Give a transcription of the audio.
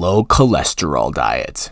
low cholesterol diet.